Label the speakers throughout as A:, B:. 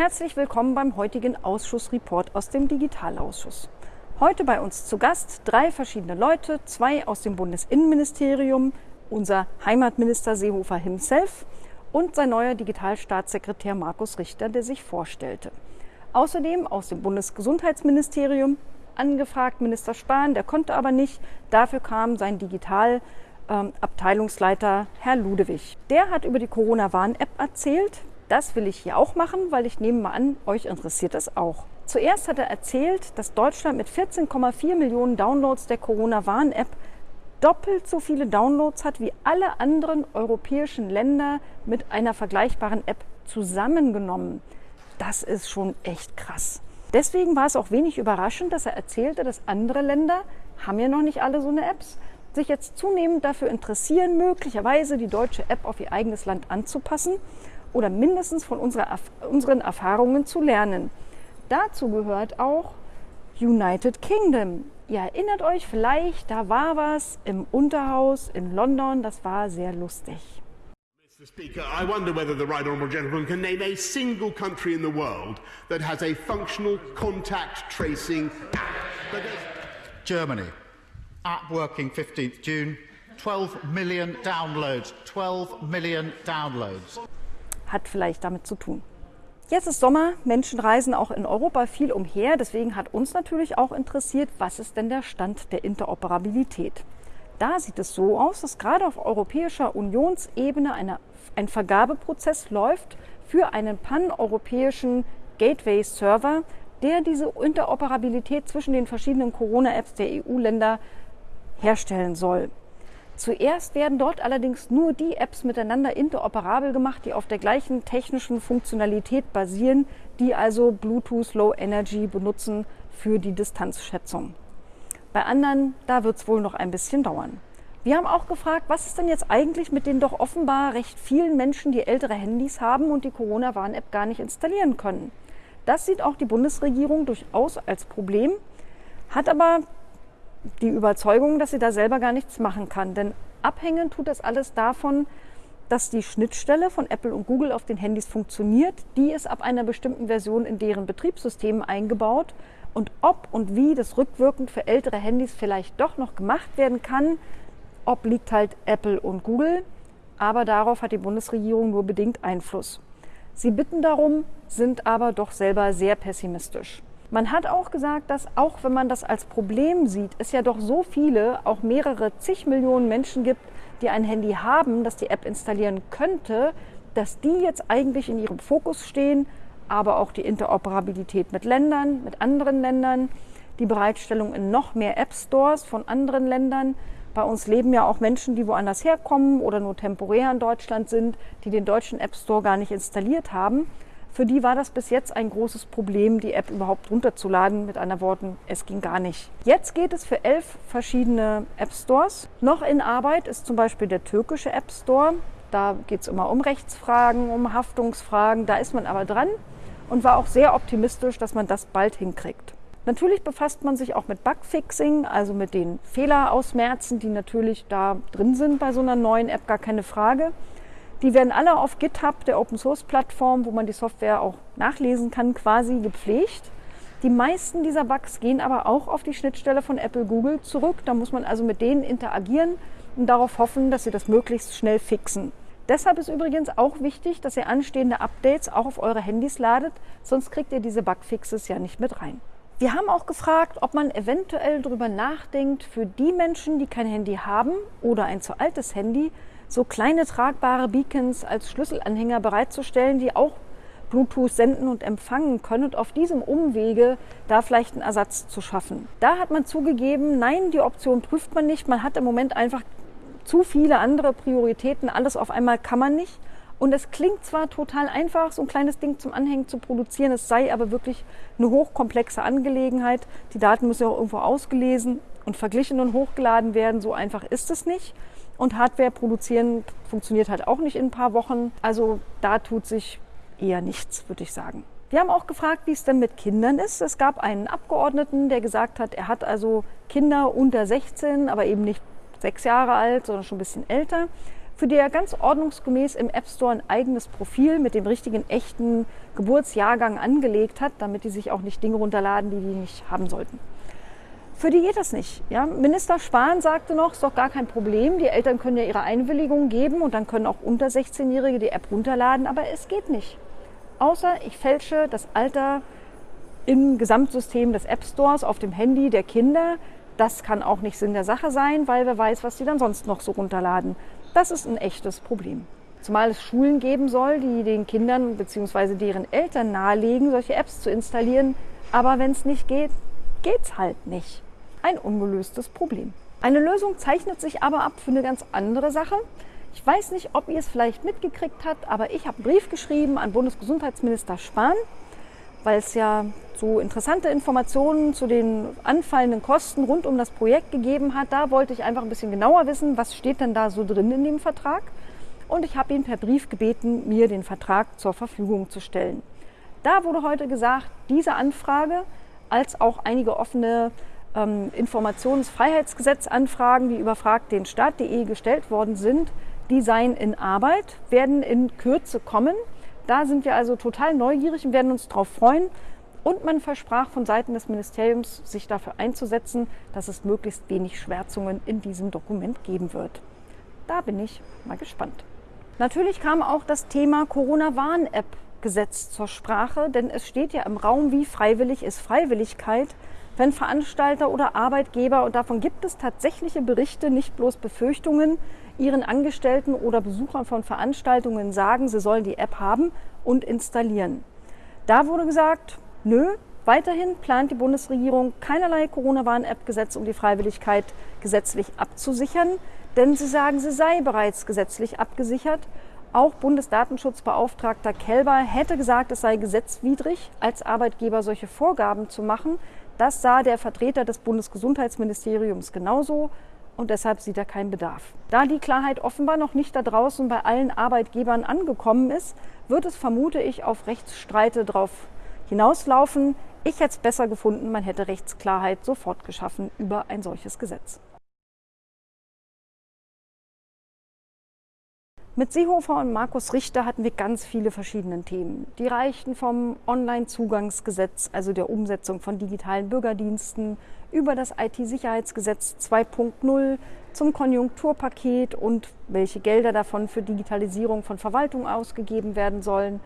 A: Herzlich willkommen beim heutigen Ausschussreport aus dem Digitalausschuss. Heute bei uns zu Gast drei verschiedene Leute, zwei aus dem Bundesinnenministerium, unser Heimatminister Seehofer himself und sein neuer Digitalstaatssekretär Markus Richter, der sich vorstellte. Außerdem aus dem Bundesgesundheitsministerium angefragt Minister Spahn, der konnte aber nicht. Dafür kam sein Digitalabteilungsleiter Herr Ludewig. Der hat über die Corona-Warn-App erzählt. Das will ich hier auch machen, weil ich nehme mal an, euch interessiert es auch. Zuerst hat er erzählt, dass Deutschland mit 14,4 Millionen Downloads der Corona-Warn-App doppelt so viele Downloads hat wie alle anderen europäischen Länder mit einer vergleichbaren App zusammengenommen. Das ist schon echt krass. Deswegen war es auch wenig überraschend, dass er erzählte, dass andere Länder, haben ja noch nicht alle so eine Apps, sich jetzt zunehmend dafür interessieren, möglicherweise die deutsche App auf ihr eigenes Land anzupassen oder mindestens von unserer, unseren Erfahrungen zu lernen. Dazu gehört auch United Kingdom. Ihr erinnert euch vielleicht, da war was im Unterhaus in London, das war sehr lustig.
B: Mr. Speaker, I wonder whether the right honourable gentleman can name a single country in the world that has a functional contact tracing app.
C: Germany, app working 15th June, 12 million downloads. 12 million downloads.
A: Hat vielleicht damit zu tun. Jetzt ist Sommer, Menschen reisen auch in Europa viel umher. Deswegen hat uns natürlich auch interessiert, was ist denn der Stand der Interoperabilität. Da sieht es so aus, dass gerade auf europäischer Unionsebene eine, ein Vergabeprozess läuft für einen paneuropäischen Gateway-Server, der diese Interoperabilität zwischen den verschiedenen Corona-Apps der EU-Länder herstellen soll. Zuerst werden dort allerdings nur die Apps miteinander interoperabel gemacht, die auf der gleichen technischen Funktionalität basieren, die also Bluetooth Low Energy benutzen für die Distanzschätzung. Bei anderen, da wird es wohl noch ein bisschen dauern. Wir haben auch gefragt, was ist denn jetzt eigentlich mit den doch offenbar recht vielen Menschen, die ältere Handys haben und die Corona-Warn-App gar nicht installieren können. Das sieht auch die Bundesregierung durchaus als Problem, hat aber die Überzeugung, dass sie da selber gar nichts machen kann. Denn abhängen tut das alles davon, dass die Schnittstelle von Apple und Google auf den Handys funktioniert. Die ist ab einer bestimmten Version in deren Betriebssystemen eingebaut. Und ob und wie das rückwirkend für ältere Handys vielleicht doch noch gemacht werden kann, obliegt halt Apple und Google. Aber darauf hat die Bundesregierung nur bedingt Einfluss. Sie bitten darum, sind aber doch selber sehr pessimistisch. Man hat auch gesagt, dass auch wenn man das als Problem sieht, es ja doch so viele, auch mehrere zig Millionen Menschen gibt, die ein Handy haben, das die App installieren könnte, dass die jetzt eigentlich in ihrem Fokus stehen, aber auch die Interoperabilität mit Ländern, mit anderen Ländern, die Bereitstellung in noch mehr App Stores von anderen Ländern. Bei uns leben ja auch Menschen, die woanders herkommen oder nur temporär in Deutschland sind, die den deutschen App Store gar nicht installiert haben. Für die war das bis jetzt ein großes Problem, die App überhaupt runterzuladen. Mit anderen Worten, es ging gar nicht. Jetzt geht es für elf verschiedene App Stores. Noch in Arbeit ist zum Beispiel der türkische App Store. Da geht es immer um Rechtsfragen, um Haftungsfragen. Da ist man aber dran und war auch sehr optimistisch, dass man das bald hinkriegt. Natürlich befasst man sich auch mit Bugfixing, also mit den Fehlerausmerzen, die natürlich da drin sind bei so einer neuen App, gar keine Frage. Die werden alle auf GitHub, der Open Source Plattform, wo man die Software auch nachlesen kann, quasi gepflegt. Die meisten dieser Bugs gehen aber auch auf die Schnittstelle von Apple Google zurück. Da muss man also mit denen interagieren und darauf hoffen, dass sie das möglichst schnell fixen. Deshalb ist übrigens auch wichtig, dass ihr anstehende Updates auch auf eure Handys ladet, sonst kriegt ihr diese Bugfixes ja nicht mit rein. Wir haben auch gefragt, ob man eventuell darüber nachdenkt, für die Menschen, die kein Handy haben oder ein zu altes Handy, so kleine tragbare Beacons als Schlüsselanhänger bereitzustellen, die auch Bluetooth senden und empfangen können und auf diesem Umwege da vielleicht einen Ersatz zu schaffen. Da hat man zugegeben, nein, die Option prüft man nicht. Man hat im Moment einfach zu viele andere Prioritäten. Alles auf einmal kann man nicht. Und es klingt zwar total einfach, so ein kleines Ding zum Anhängen zu produzieren, es sei aber wirklich eine hochkomplexe Angelegenheit. Die Daten müssen ja auch irgendwo ausgelesen und verglichen und hochgeladen werden. So einfach ist es nicht. Und Hardware produzieren funktioniert halt auch nicht in ein paar Wochen. Also da tut sich eher nichts, würde ich sagen. Wir haben auch gefragt, wie es denn mit Kindern ist. Es gab einen Abgeordneten, der gesagt hat, er hat also Kinder unter 16, aber eben nicht sechs Jahre alt, sondern schon ein bisschen älter. für die er ganz ordnungsgemäß im App Store ein eigenes Profil mit dem richtigen echten Geburtsjahrgang angelegt hat, damit die sich auch nicht Dinge runterladen, die die nicht haben sollten. Für die geht das nicht. Ja? Minister Spahn sagte noch, ist doch gar kein Problem, die Eltern können ja ihre Einwilligung geben und dann können auch unter 16-Jährige die App runterladen, aber es geht nicht. Außer ich fälsche das Alter im Gesamtsystem des App Stores auf dem Handy der Kinder. Das kann auch nicht Sinn der Sache sein, weil wer weiß, was sie dann sonst noch so runterladen. Das ist ein echtes Problem. Zumal es Schulen geben soll, die den Kindern bzw. deren Eltern nahelegen, solche Apps zu installieren. Aber wenn es nicht geht, geht es halt nicht. Ein ungelöstes Problem. Eine Lösung zeichnet sich aber ab für eine ganz andere Sache. Ich weiß nicht, ob ihr es vielleicht mitgekriegt habt, aber ich habe einen Brief geschrieben an Bundesgesundheitsminister Spahn, weil es ja so interessante Informationen zu den anfallenden Kosten rund um das Projekt gegeben hat. Da wollte ich einfach ein bisschen genauer wissen, was steht denn da so drin in dem Vertrag. Und ich habe ihn per Brief gebeten, mir den Vertrag zur Verfügung zu stellen. Da wurde heute gesagt, diese Anfrage als auch einige offene ähm, Informationsfreiheitsgesetzanfragen, die über fragdenstaat.de gestellt worden sind, die seien in Arbeit, werden in Kürze kommen. Da sind wir also total neugierig und werden uns darauf freuen. Und man versprach von Seiten des Ministeriums, sich dafür einzusetzen, dass es möglichst wenig Schwärzungen in diesem Dokument geben wird. Da bin ich mal gespannt. Natürlich kam auch das Thema Corona-Warn-App-Gesetz zur Sprache, denn es steht ja im Raum, wie freiwillig ist Freiwilligkeit, wenn Veranstalter oder Arbeitgeber, und davon gibt es tatsächliche Berichte, nicht bloß Befürchtungen, ihren Angestellten oder Besuchern von Veranstaltungen sagen, sie sollen die App haben und installieren. Da wurde gesagt, nö, weiterhin plant die Bundesregierung keinerlei Corona-Warn-App-Gesetz, um die Freiwilligkeit gesetzlich abzusichern, denn sie sagen, sie sei bereits gesetzlich abgesichert. Auch Bundesdatenschutzbeauftragter Kelber hätte gesagt, es sei gesetzwidrig, als Arbeitgeber solche Vorgaben zu machen. Das sah der Vertreter des Bundesgesundheitsministeriums genauso und deshalb sieht er keinen Bedarf. Da die Klarheit offenbar noch nicht da draußen bei allen Arbeitgebern angekommen ist, wird es, vermute ich, auf Rechtsstreite darauf hinauslaufen. Ich hätte es besser gefunden, man hätte Rechtsklarheit sofort geschaffen über ein solches Gesetz. Mit Seehofer und Markus Richter hatten wir ganz viele verschiedene Themen. Die reichten vom Online-Zugangsgesetz, also der Umsetzung von digitalen Bürgerdiensten, über das IT-Sicherheitsgesetz 2.0 zum Konjunkturpaket und welche Gelder davon für Digitalisierung von Verwaltung ausgegeben werden sollen,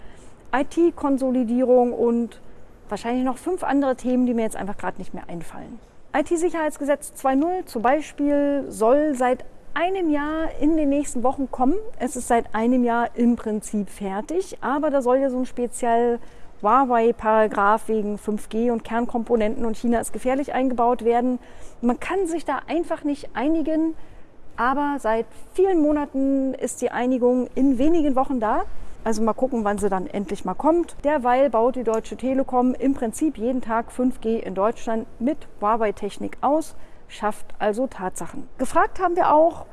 A: IT-Konsolidierung und wahrscheinlich noch fünf andere Themen, die mir jetzt einfach gerade nicht mehr einfallen. IT-Sicherheitsgesetz 2.0 zum Beispiel soll seit einem Jahr in den nächsten Wochen kommen. Es ist seit einem Jahr im Prinzip fertig, aber da soll ja so ein speziell Huawei-Paragraph wegen 5G und Kernkomponenten und China ist gefährlich eingebaut werden. Man kann sich da einfach nicht einigen, aber seit vielen Monaten ist die Einigung in wenigen Wochen da. Also mal gucken, wann sie dann endlich mal kommt. Derweil baut die Deutsche Telekom im Prinzip jeden Tag 5G in Deutschland mit Huawei-Technik aus schafft also Tatsachen. Gefragt haben wir auch,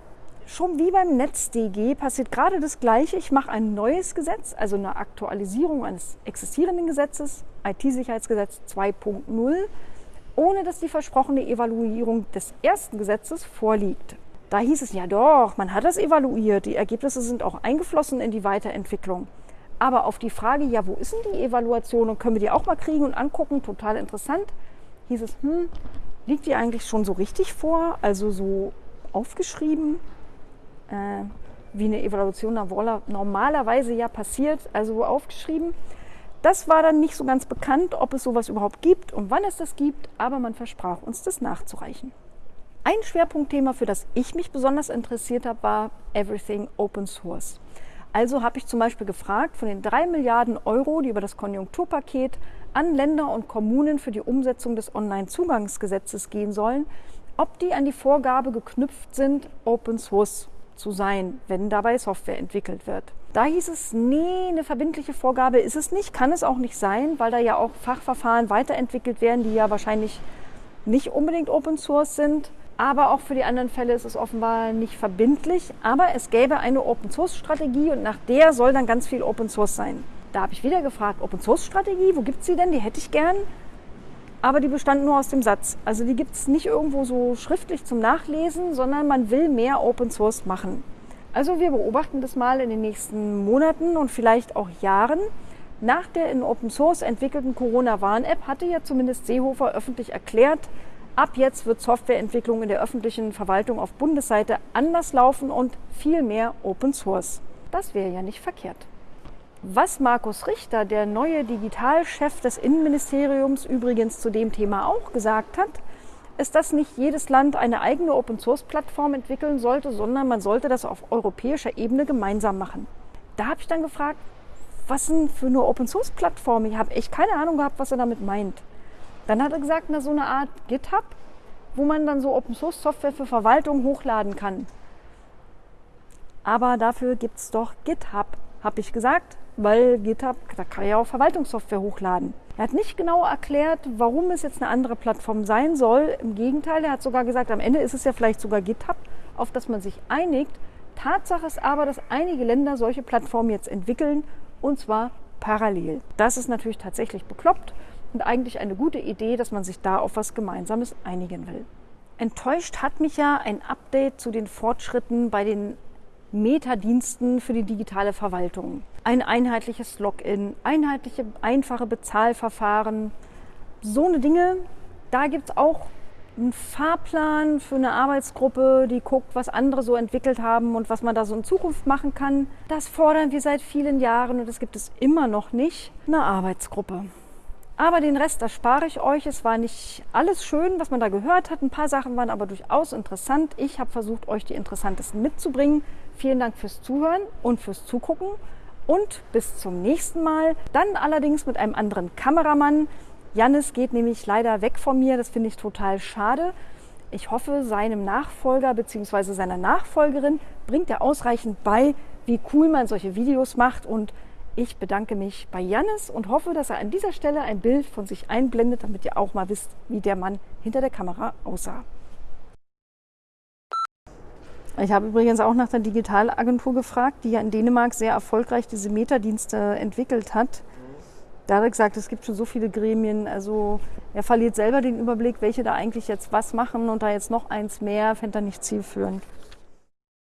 A: schon wie beim NetzDG passiert gerade das Gleiche. Ich mache ein neues Gesetz, also eine Aktualisierung eines existierenden Gesetzes, IT-Sicherheitsgesetz 2.0, ohne dass die versprochene Evaluierung des ersten Gesetzes vorliegt. Da hieß es ja doch, man hat das evaluiert, die Ergebnisse sind auch eingeflossen in die Weiterentwicklung. Aber auf die Frage, ja, wo ist denn die Evaluation und können wir die auch mal kriegen und angucken, total interessant, hieß es, hm, Liegt die eigentlich schon so richtig vor, also so aufgeschrieben, äh, wie eine Evaluation normalerweise ja passiert, also aufgeschrieben. Das war dann nicht so ganz bekannt, ob es sowas überhaupt gibt und wann es das gibt, aber man versprach uns, das nachzureichen. Ein Schwerpunktthema, für das ich mich besonders interessiert habe, war Everything Open Source. Also habe ich zum Beispiel gefragt, von den drei Milliarden Euro, die über das Konjunkturpaket an Länder und Kommunen für die Umsetzung des Onlinezugangsgesetzes gehen sollen, ob die an die Vorgabe geknüpft sind, Open Source zu sein, wenn dabei Software entwickelt wird. Da hieß es, nee, eine verbindliche Vorgabe ist es nicht, kann es auch nicht sein, weil da ja auch Fachverfahren weiterentwickelt werden, die ja wahrscheinlich nicht unbedingt Open Source sind. Aber auch für die anderen Fälle ist es offenbar nicht verbindlich. Aber es gäbe eine Open Source Strategie und nach der soll dann ganz viel Open Source sein. Da habe ich wieder gefragt, Open Source Strategie, wo gibt es sie denn? Die hätte ich gern. Aber die bestand nur aus dem Satz. Also die gibt es nicht irgendwo so schriftlich zum Nachlesen, sondern man will mehr Open Source machen. Also wir beobachten das mal in den nächsten Monaten und vielleicht auch Jahren. Nach der in Open Source entwickelten Corona-Warn-App hatte ja zumindest Seehofer öffentlich erklärt, ab jetzt wird Softwareentwicklung in der öffentlichen Verwaltung auf Bundesseite anders laufen und viel mehr Open Source. Das wäre ja nicht verkehrt. Was Markus Richter, der neue Digitalchef des Innenministeriums, übrigens zu dem Thema auch gesagt hat, ist, dass nicht jedes Land eine eigene Open-Source-Plattform entwickeln sollte, sondern man sollte das auf europäischer Ebene gemeinsam machen. Da habe ich dann gefragt, was denn für eine Open-Source-Plattform? Ich habe echt keine Ahnung gehabt, was er damit meint. Dann hat er gesagt, na, so eine Art GitHub, wo man dann so Open-Source-Software für Verwaltung hochladen kann. Aber dafür gibt es doch GitHub, habe ich gesagt, weil GitHub, da kann ja auch Verwaltungssoftware hochladen. Er hat nicht genau erklärt, warum es jetzt eine andere Plattform sein soll. Im Gegenteil, er hat sogar gesagt, am Ende ist es ja vielleicht sogar GitHub, auf das man sich einigt. Tatsache ist aber, dass einige Länder solche Plattformen jetzt entwickeln und zwar parallel. Das ist natürlich tatsächlich bekloppt und eigentlich eine gute Idee, dass man sich da auf was Gemeinsames einigen will. Enttäuscht hat mich ja ein Update zu den Fortschritten bei den Metadiensten für die digitale Verwaltung. Ein einheitliches Login, einheitliche, einfache Bezahlverfahren. So eine Dinge, da gibt es auch einen Fahrplan für eine Arbeitsgruppe, die guckt, was andere so entwickelt haben und was man da so in Zukunft machen kann. Das fordern wir seit vielen Jahren und das gibt es immer noch nicht. Eine Arbeitsgruppe. Aber den Rest erspare ich euch. Es war nicht alles schön, was man da gehört hat. Ein paar Sachen waren aber durchaus interessant. Ich habe versucht, euch die interessantesten mitzubringen. Vielen Dank fürs Zuhören und fürs Zugucken. Und bis zum nächsten Mal. Dann allerdings mit einem anderen Kameramann. Jannis geht nämlich leider weg von mir. Das finde ich total schade. Ich hoffe, seinem Nachfolger bzw. seiner Nachfolgerin bringt er ausreichend bei, wie cool man solche Videos macht und ich bedanke mich bei Jannis und hoffe, dass er an dieser Stelle ein Bild von sich einblendet, damit ihr auch mal wisst, wie der Mann hinter der Kamera aussah. Ich habe übrigens auch nach der Digitalagentur gefragt, die ja in Dänemark sehr erfolgreich diese Metadienste entwickelt hat. Da hat er gesagt, es gibt schon so viele Gremien, also er verliert selber den Überblick, welche da eigentlich jetzt was machen und da jetzt noch eins mehr, fände er nicht zielführend.